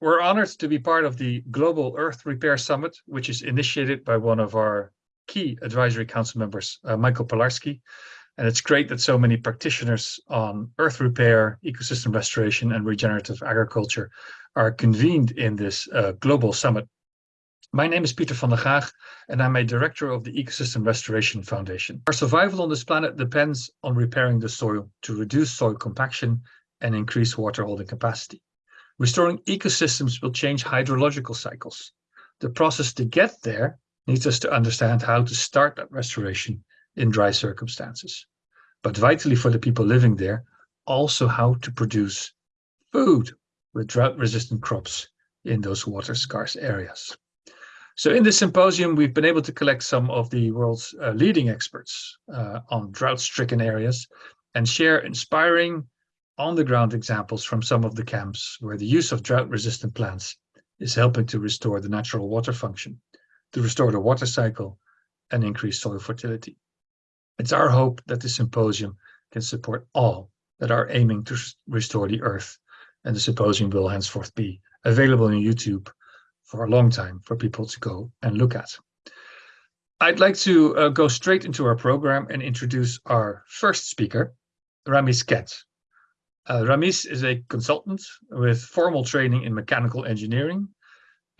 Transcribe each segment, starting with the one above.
we're honored to be part of the Global Earth Repair Summit, which is initiated by one of our key advisory council members, uh, Michael Pilarski. And it's great that so many practitioners on earth repair, ecosystem restoration, and regenerative agriculture are convened in this uh, global summit. My name is Peter van der Gaag, and I'm a director of the Ecosystem Restoration Foundation. Our survival on this planet depends on repairing the soil to reduce soil compaction and increase water holding capacity. Restoring ecosystems will change hydrological cycles. The process to get there needs us to understand how to start that restoration in dry circumstances. But vitally for the people living there, also how to produce food with drought-resistant crops in those water-scarce areas. So in this symposium, we've been able to collect some of the world's uh, leading experts uh, on drought-stricken areas and share inspiring on-the-ground examples from some of the camps where the use of drought-resistant plants is helping to restore the natural water function, to restore the water cycle, and increase soil fertility. It's our hope that the symposium can support all that are aiming to restore the earth, and the symposium will henceforth be available on YouTube for a long time for people to go and look at. I'd like to uh, go straight into our program and introduce our first speaker, Rhamis Kent. Uh, Rhamis is a consultant with formal training in mechanical engineering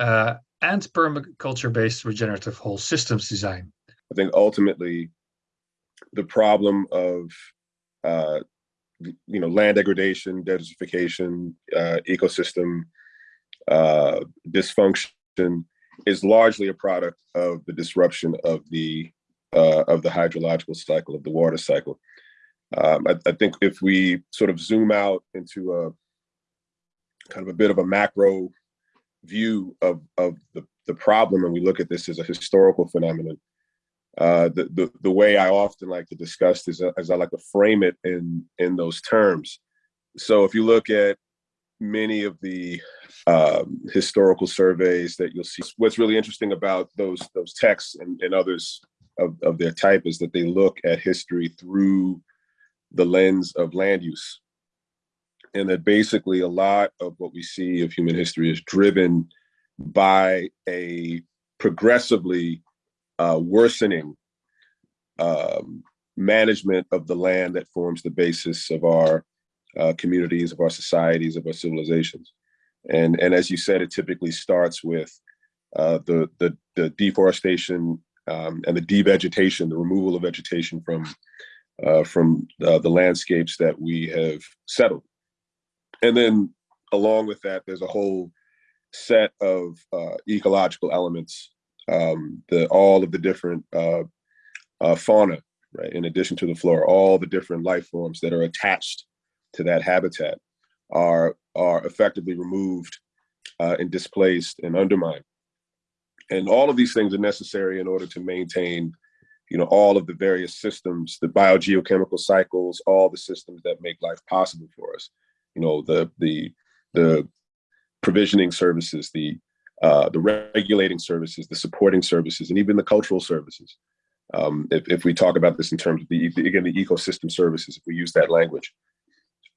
uh, and permaculture-based regenerative whole systems design. I think ultimately the problem of uh, you know land degradation, desertification, uh, ecosystem uh, dysfunction is largely a product of the disruption of the uh, of the hydrological cycle of the water cycle. Um, I, I, think if we sort of zoom out into a kind of a bit of a macro view of, of the, the problem and we look at this as a historical phenomenon, uh, the, the, the way I often like to discuss this as I like to frame it in, in those terms. So if you look at many of the um, historical surveys that you'll see, what's really interesting about those, those texts and, and others of, of their type is that they look at history through the lens of land use. And that basically a lot of what we see of human history is driven by a progressively uh, worsening um, management of the land that forms the basis of our uh, communities, of our societies, of our civilizations. And, and as you said, it typically starts with uh, the, the, the deforestation um, and the devegetation, the removal of vegetation from uh, from uh, the landscapes that we have settled. And then along with that, there's a whole set of uh, ecological elements, um, the, all of the different uh, uh, fauna, right, in addition to the flora, all the different life forms that are attached to that habitat are, are effectively removed uh, and displaced and undermined. And all of these things are necessary in order to maintain you know, all of the various systems, the biogeochemical cycles, all the systems that make life possible for us. You know, the the the provisioning services, the uh, the regulating services, the supporting services, and even the cultural services. Um, if, if we talk about this in terms of the again the ecosystem services, if we use that language.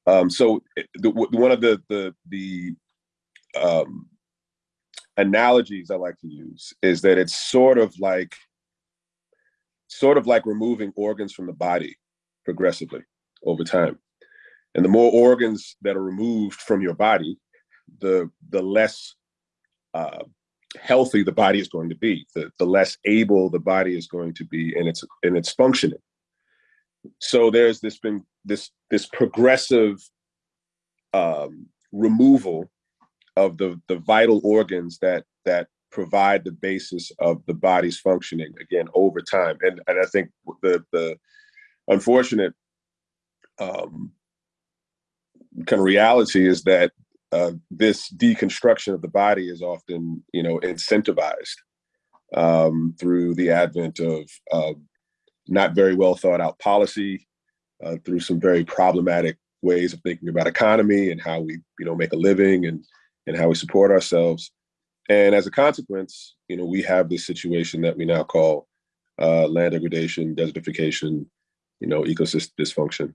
Um, so the, one of the the the um, analogies I like to use is that it's sort of like sort of like removing organs from the body progressively over time. And the more organs that are removed from your body, the, the less uh, healthy the body is going to be, the, the less able the body is going to be in its, in its functioning. So there's this been this, this progressive um, removal of the, the vital organs that, that provide the basis of the body's functioning again over time. And and I think the the unfortunate um, kind of reality is that uh, this deconstruction of the body is often you know incentivized um, through the advent of uh, not very well thought out policy, uh, through some very problematic ways of thinking about economy and how we you know make a living and and how we support ourselves. And as a consequence, you know, we have this situation that we now call uh, land degradation, desertification, you know, ecosystem dysfunction.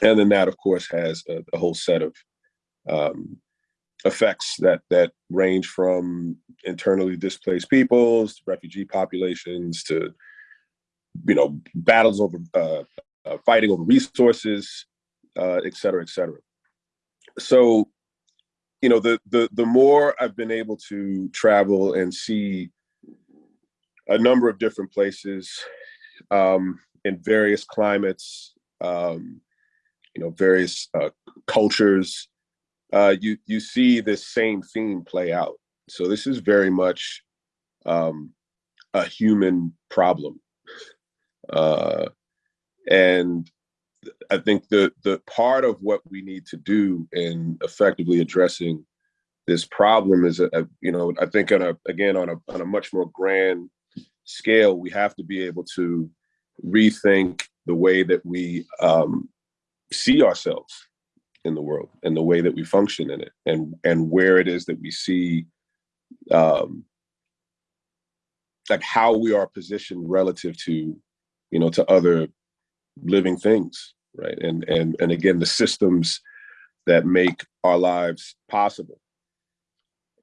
And then that, of course, has a, a whole set of um, effects that that range from internally displaced peoples, to refugee populations, to you know battles over uh, uh, fighting over resources, uh, et cetera, et cetera. So, you know, the the the more I've been able to travel and see a number of different places um, in various climates, um, you know, various uh, cultures, uh, you you see this same theme play out. So this is very much um, a human problem, uh, and I think the the part of what we need to do in effectively addressing this problem is, a, a, you know, I think on a again on a on a much more grand scale, we have to be able to rethink the way that we um, see ourselves in the world and the way that we function in it and and where it is that we see um like how we are positioned relative to you know to other living things right? And and and again the systems that make our lives possible.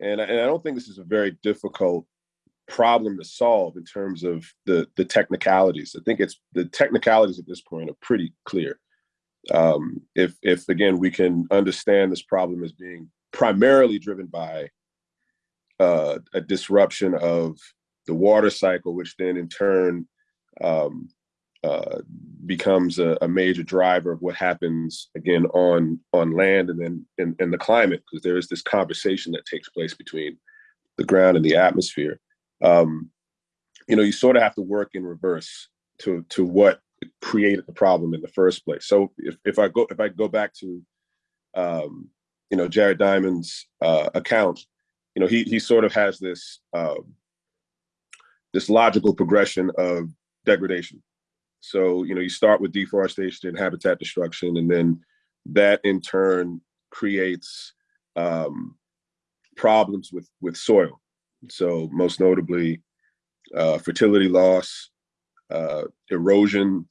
And, and i don't think this is a very difficult problem to solve in terms of the the technicalities. I think it's the technicalities at this point are pretty clear. Um, if if again we can understand this problem as being primarily driven by uh, a disruption of the water cycle, which then in turn um, uh, becomes a, a, major driver of what happens again on on land and then in, in the climate, because there is this conversation that takes place between the ground and the atmosphere. Um, you know, you sort of have to work in reverse to to what created the problem in the first place. So if, if I go if I go back to um, you know Jared Diamond's uh, account, you know he he sort of has this um, this logical progression of degradation. So you know you start with deforestation and habitat destruction, and then that in turn creates um, problems with with soil. So most notably, uh, fertility loss, uh, erosion,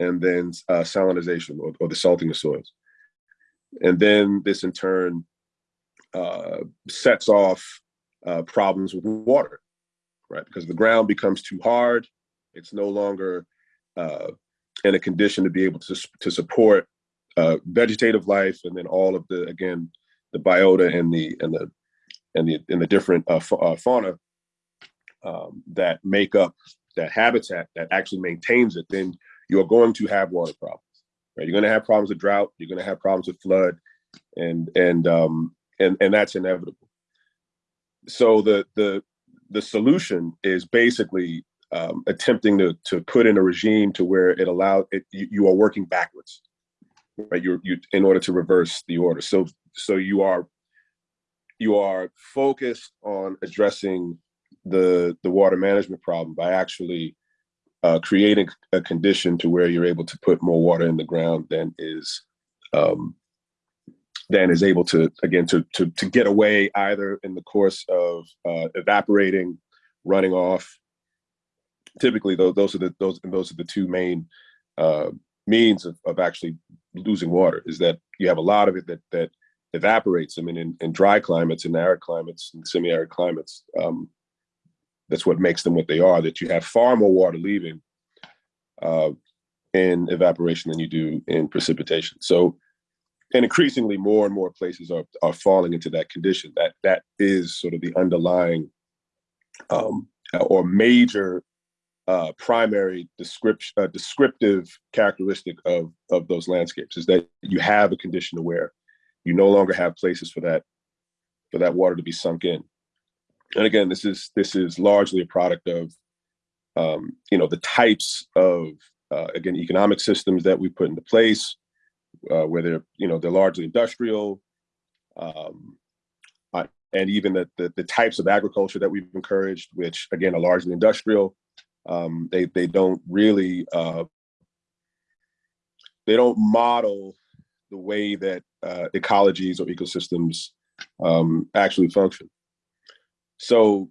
and then uh, salinization or, or, the salting of soils. And then this in turn uh, sets off uh, problems with water, right? Because the ground becomes too hard. It's no longer uh, in a condition to be able to, to support uh, vegetative life and then all of the, again, the biota and the, and the, and the, and the different fauna um, that make up that habitat that actually maintains it, then you're going to have water problems. Right? You're going to have problems with drought. You're going to have problems with flood, and and um, and and that's inevitable. So the the the solution is basically um, attempting to to put in a regime to where it allows it. You, you are working backwards, right? You you in order to reverse the order. So so you are you are focused on addressing the the water management problem by actually uh, creating a condition to where you're able to put more water in the ground than is um, than is able to again to to to get away either in the course of uh, evaporating, running off. Typically, those those are the those and those are the two main uh, means of, of actually losing water. Is that you have a lot of it that that evaporates. I mean, in, in dry climates, in arid climates, and semi-arid climates, um, that's what makes them what they are, that you have far more water leaving uh, in evaporation than you do in precipitation. So, and increasingly more and more places are, are falling into that condition. That That is sort of the underlying um, or major uh, primary description, uh, descriptive characteristic of, of those landscapes is that you have a condition to where you no longer have places for that for that water to be sunk in and again, this is this is largely a product of um, you know the types of uh, again economic systems that we put into place, uh, where they're you know they're largely industrial, um, uh, and even the, the, the types of agriculture that we've encouraged, which again are largely industrial. Um, they they don't really uh, they don't model the way that uh, ecologies or ecosystems um, actually function. So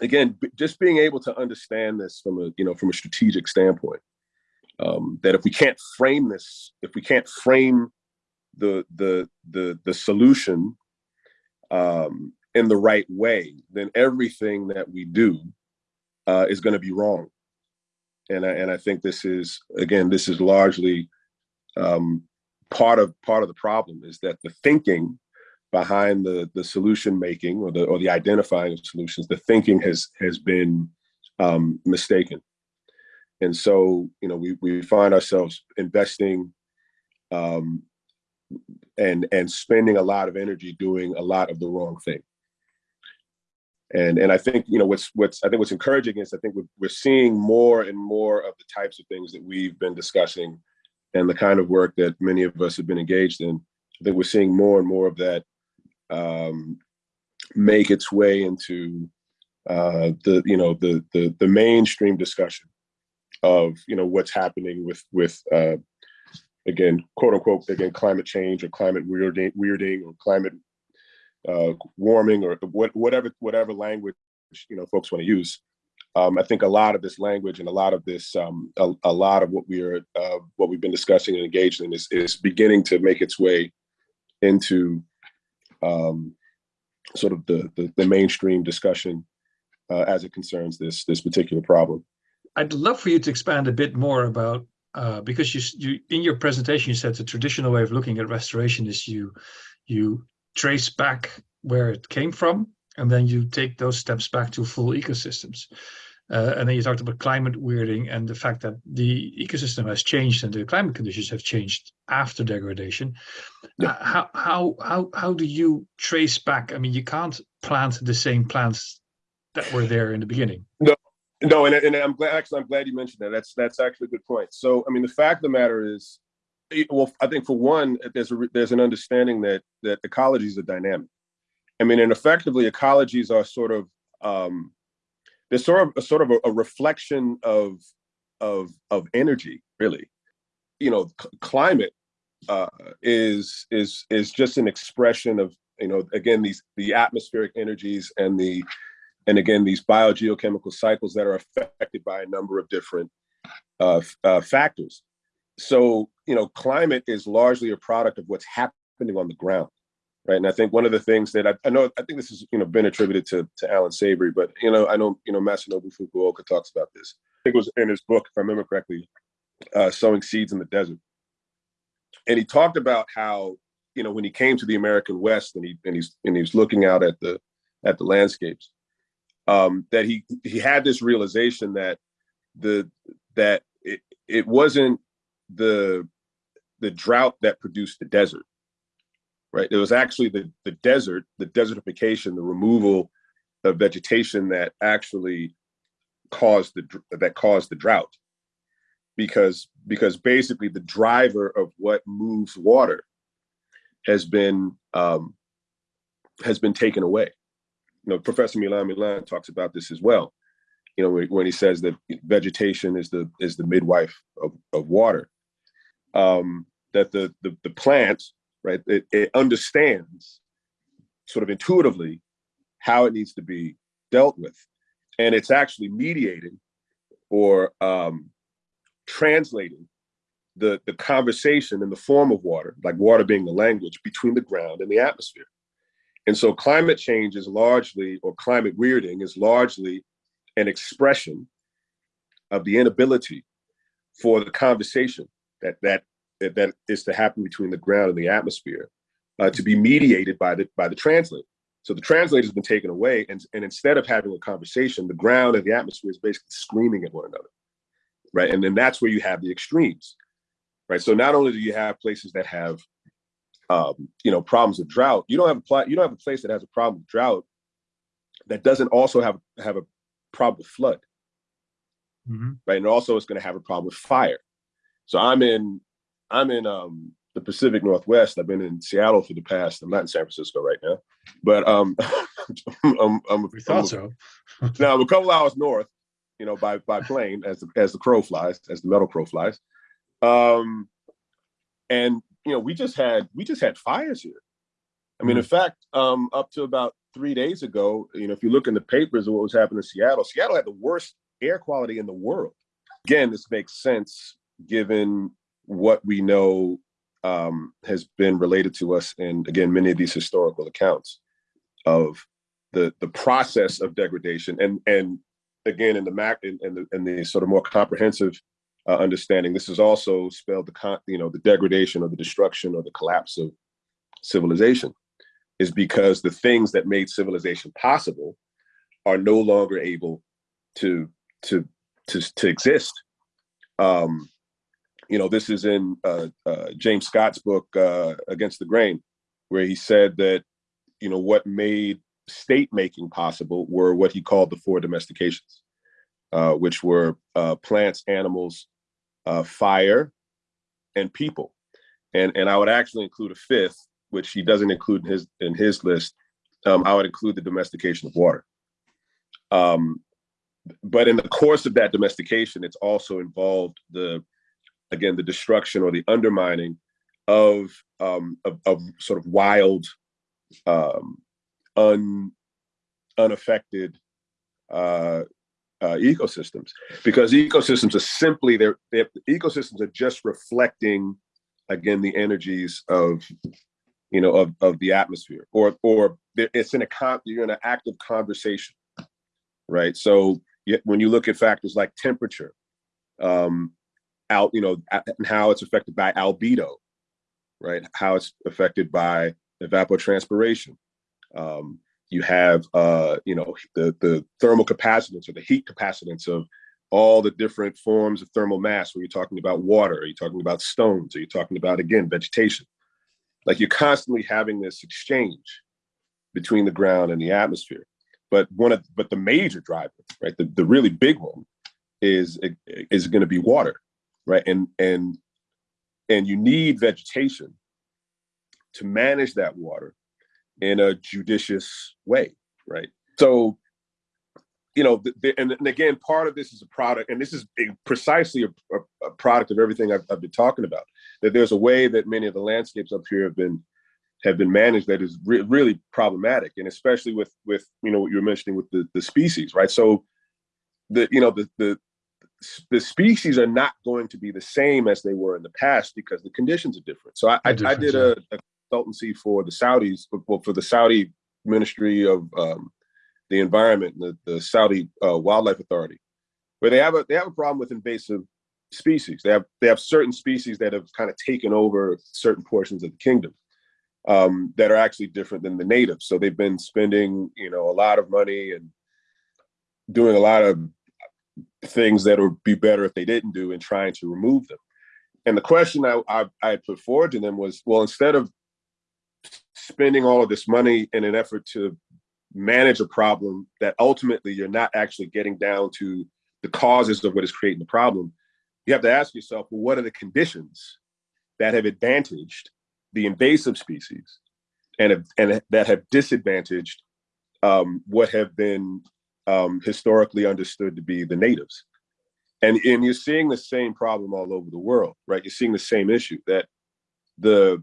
again, just being able to understand this from a, you know, from a strategic standpoint, um, that if we can't frame this, if we can't frame the, the, the, the solution um, in the right way, then everything that we do uh, is going to be wrong. And I, and I think this is again, this is largely um, part of part of the problem is that the thinking behind the the solution making or the or the identifying of solutions, the thinking has has been um, mistaken. And so, you know, we we find ourselves investing um, and and spending a lot of energy doing a lot of the wrong thing. And and I think you know what's what's I think what's encouraging is I think we're, we're seeing more and more of the types of things that we've been discussing and the kind of work that many of us have been engaged in. I think we're seeing more and more of that um, make its way into uh, the you know the the the mainstream discussion of you know what's happening with with uh, again quote unquote again climate change or climate weirding weirding or climate uh, warming or what, whatever whatever language you know folks want to use. Um, I think a lot of this language and a lot of this um, a, a, lot of what we are uh, what we've been discussing and engaged in is, is beginning to make its way into um, sort of the, the, the mainstream discussion uh, as it concerns this this particular problem. I'd love for you to expand a bit more about uh, because you you in your presentation you said the traditional way of looking at restoration is you you trace back where it came from, and then you take those steps back to full ecosystems. Uh, and then you talked about climate weirding and the fact that the ecosystem has changed and the climate conditions have changed after degradation. Yeah. Uh, how how how how do you trace back? I mean, you can't plant the same plants that were there in the beginning. No, no, and, and I'm glad. Actually, I'm glad you mentioned that. That's that's actually a good point. So, I mean, the fact of the matter is, well, I think for one, there's a, there's an understanding that that ecologies are dynamic. I mean, and effectively, ecologies are sort of um, they're sort of a sort of a, a reflection of of of energy, really. You know, climate uh, is is is just an expression of you know again these the atmospheric energies and the and again these biogeochemical cycles that are affected by a number of different uh, uh, factors so you know climate is largely a product of what's happening on the ground right? And i think one of the things that i, I know i think this has you know been attributed to to Allan Savory but you know i know you know masanobu fukuoka talks about this. I think it was in his book if i remember correctly uh, sowing seeds in the desert. And he talked about how you know when he came to the american west and he and he's and he's looking out at the at the landscapes um that he he had this realization that the that it, it wasn't the the drought that produced the desert right? It was actually the the desert the desertification the removal of vegetation that actually caused the that caused the drought. Because because basically the driver of what moves water has been um, has been taken away. You know professor Millán Millán talks about this as well. You know when, he says that vegetation is the is the midwife of, of water um, that the, the, the plant, right, it, it understands sort of intuitively how it needs to be dealt with. And it's actually mediating or um, translating the, the conversation in the form of water, like water being the language between the ground and the atmosphere. And so climate change is largely, or climate weirding is largely an expression of the inability for the conversation that that that is to happen between the ground and the atmosphere uh, to be mediated by the by the translator. So the translator has been taken away, and and instead of having a conversation, the ground and the atmosphere is basically screaming at one another, right? And then that's where you have the extremes, right? So not only do you have places that have, um, you know, problems with drought, you don't have a pl- you don't have a place that has a problem with drought that doesn't also have have a problem with flood, mm-hmm. right? And also it's going to have a problem with fire. So I'm in I'm in um, the Pacific Northwest. I've been in Seattle for the past. I'm not in San Francisco right now, but um, I'm, I'm, we thought I'm, so. now I'm a couple hours north, you know, by by plane as the, as the crow flies, as the metal crow flies. Um, and you know, we just had we just had fires here. I mean, mm-hmm. in fact, um, up to about three days ago, you know, if you look in the papers of what was happening in Seattle, Seattle had the worst air quality in the world. Again, this makes sense given what we know um, has been related to us in again many of these historical accounts. of the the process of degradation and and again in the mac in, in the in the sort of more comprehensive uh, understanding this is also spelled the con you know the degradation or the destruction or the collapse of civilization is because the things that made civilization possible are no longer able to to to, to exist um you know this is in uh, uh james scott's book uh against the grain where he said that you know what made state making possible were what he called the four domestications uh which were uh plants animals uh fire and people and and i would actually include a fifth which he doesn't include in his in his list, um, I would include the domestication of water. Um, but in the course of that domestication, it's also involved the, again, the destruction or the undermining of um, of, of sort of wild, um, un, unaffected uh, uh, ecosystems, because ecosystems are simply they're, they're ecosystems are just reflecting again the energies of you know, of, of the atmosphere or, or it's in a, con you're in an active conversation, right? So when you look at factors like temperature, um, out, you know, and how it's affected by albedo, right? How it's affected by evapotranspiration. Um, you have, uh, you know, the, the thermal capacitance or the heat capacitance of all the different forms of thermal mass. Where you're talking about water, are you talking about stones? Are you talking about, again, vegetation? like you're constantly having this exchange between the ground and the atmosphere. But one of but the major driver, right, the, the really big one is is going to be water, right? And and and you need vegetation to manage that water in a judicious way, right? So you know, the, the, and, and, again, part of this is a product, and this is precisely a, a, a product of everything I've, I've, been talking about. That there's a way that many of the landscapes up here have been have been managed that is re really problematic, and especially with with you know what you were mentioning with the the species, right? So the you know the the the species are not going to be the same as they were in the past because the conditions are different. So I, I, I did a, a, consultancy for the Saudis, well, for the Saudi Ministry of um, the environment, the, the Saudi uh, Wildlife Authority, where they have a they have a problem with invasive species. They have they have certain species that have kind of taken over certain portions of the kingdom um, that are actually different than the natives. So they've been spending you know a lot of money and doing a lot of things that would be better if they didn't do and trying to remove them. And the question I, I, I put forward to them was, well, instead of spending all of this money in an effort to manage a problem that ultimately you're not actually getting down to the causes of what is creating the problem, you have to ask yourself, well, what are the conditions that have advantaged the invasive species and, and that have disadvantaged um, what have been um, historically understood to be the natives? And, and you're seeing the same problem all over the world, right? You're seeing the same issue that the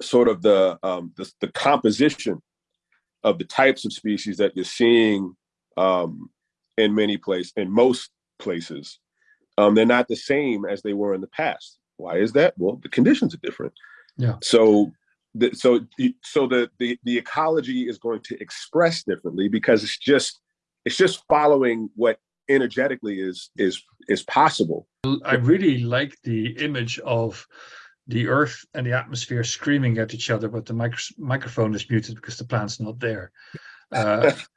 sort of the, um, the, the composition of the types of species that you're seeing um, in many places, in most places, um, they're not the same as they were in the past. Why is that? Well, the conditions are different. Yeah. So, the, so, so the, the the ecology is going to express differently because it's just it's just following what energetically is is is possible. I really like the image of the earth and the atmosphere screaming at each other, but the micro microphone is muted because the plant's not there. Uh,